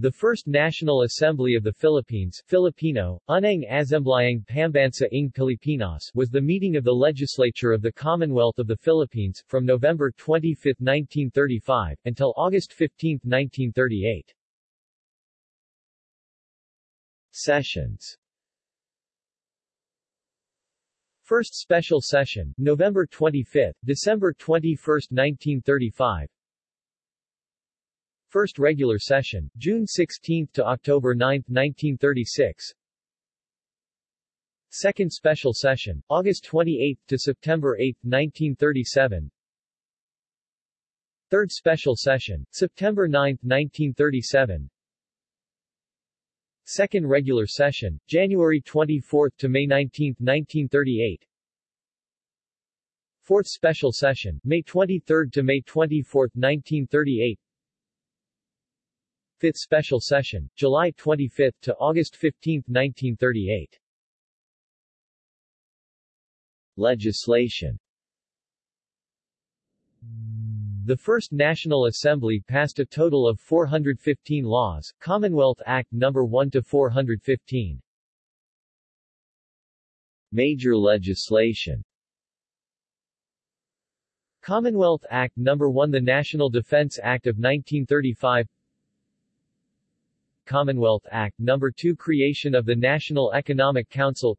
The First National Assembly of the Philippines Filipino, Unang Assemblayang Pambansa ng Pilipinas was the meeting of the legislature of the Commonwealth of the Philippines, from November 25, 1935, until August 15, 1938. Sessions First Special Session, November 25, December 21, 1935 First regular session, June 16 to October 9, 1936. Second special session, August 28 to September 8, 1937. Third special session, September 9, 1937. Second regular session, January 24 to May 19, 1938. Fourth special session, May 23 to May 24, 1938. Fifth Special Session, July 25 to August 15, 1938. Legislation The First National Assembly passed a total of 415 laws, Commonwealth Act No. 1 to 415. Major legislation Commonwealth Act No. 1 The National Defense Act of 1935 Commonwealth Act No. 2 Creation of the National Economic Council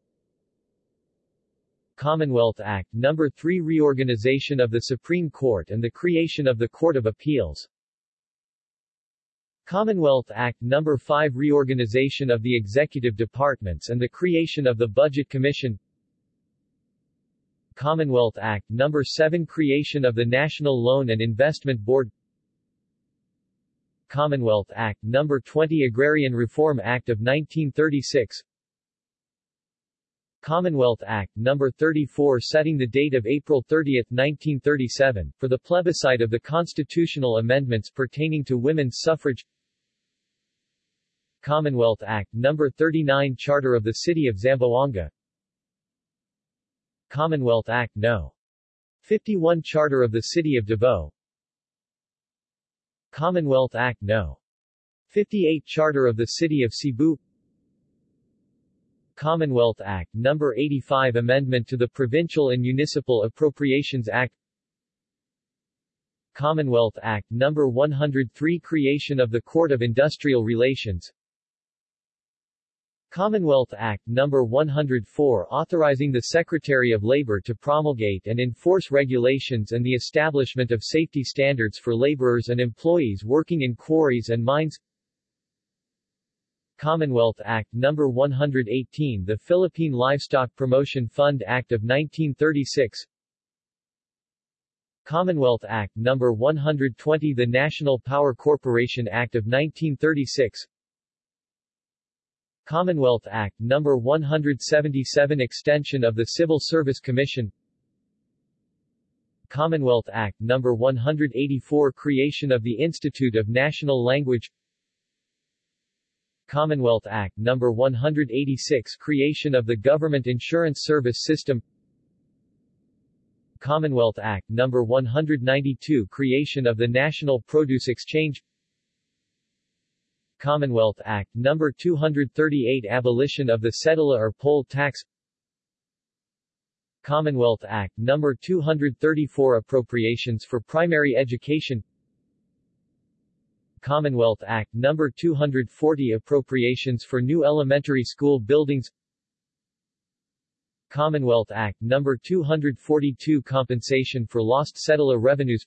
Commonwealth Act No. 3 Reorganization of the Supreme Court and the creation of the Court of Appeals Commonwealth Act No. 5 Reorganization of the Executive Departments and the creation of the Budget Commission Commonwealth Act No. 7 Creation of the National Loan and Investment Board Commonwealth Act No. 20 Agrarian Reform Act of 1936 Commonwealth Act No. 34 setting the date of April 30, 1937, for the plebiscite of the constitutional amendments pertaining to women's suffrage Commonwealth Act No. 39 Charter of the City of Zamboanga Commonwealth Act No. 51 Charter of the City of Davao Commonwealth Act No. 58 Charter of the City of Cebu Commonwealth Act No. 85 Amendment to the Provincial and Municipal Appropriations Act Commonwealth Act No. 103 Creation of the Court of Industrial Relations Commonwealth Act No. 104 authorizing the Secretary of Labor to promulgate and enforce regulations and the establishment of safety standards for laborers and employees working in quarries and mines Commonwealth Act No. 118 The Philippine Livestock Promotion Fund Act of 1936 Commonwealth Act No. 120 The National Power Corporation Act of 1936 Commonwealth Act No. 177 Extension of the Civil Service Commission Commonwealth Act No. 184 Creation of the Institute of National Language Commonwealth Act No. 186 Creation of the Government Insurance Service System Commonwealth Act No. 192 Creation of the National Produce Exchange Commonwealth Act No. 238 Abolition of the cedula or poll tax Commonwealth Act No. 234 Appropriations for Primary Education Commonwealth Act No. 240 Appropriations for New Elementary School Buildings Commonwealth Act No. 242 Compensation for Lost Settler Revenues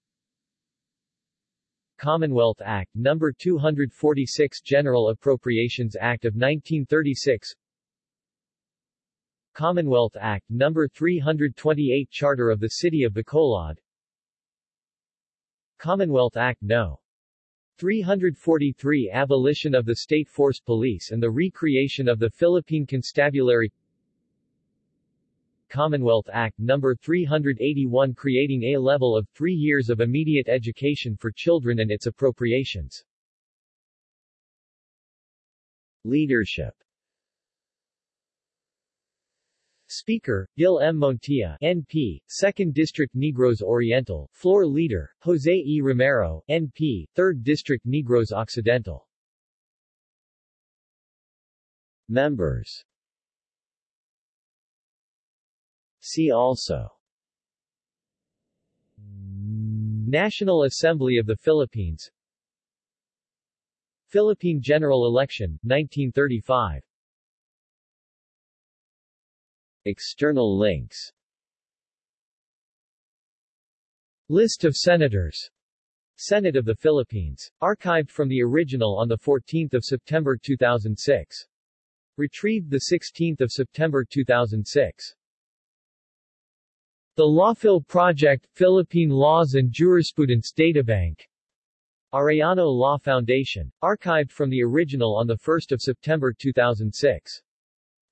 Commonwealth Act No. 246 General Appropriations Act of 1936 Commonwealth Act No. 328 Charter of the City of Bacolod Commonwealth Act No. 343 Abolition of the State Force Police and the recreation of the Philippine Constabulary Commonwealth Act No. 381 creating a level of three years of immediate education for children and its appropriations. Leadership Speaker, Gil M. Montilla, NP, 2nd District Negros Oriental, Floor Leader, Jose E. Romero, NP, 3rd District Negros Occidental Members See also National Assembly of the Philippines Philippine General Election, 1935 External links List of Senators Senate of the Philippines. Archived from the original on 14 September 2006. Retrieved 16 September 2006. The Lawphil Project, Philippine Laws and Jurisprudence Databank. Arellano Law Foundation. Archived from the original on 1 September 2006.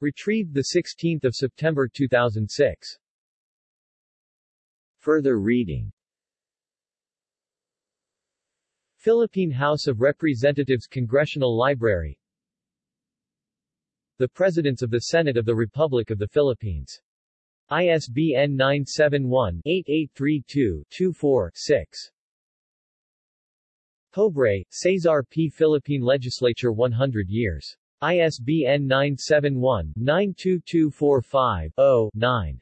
Retrieved 16 September 2006. Further reading Philippine House of Representatives Congressional Library The Presidents of the Senate of the Republic of the Philippines ISBN 971-8832-24-6. Pobre, Cesar P. Philippine Legislature 100 years. ISBN 971-92245-0-9.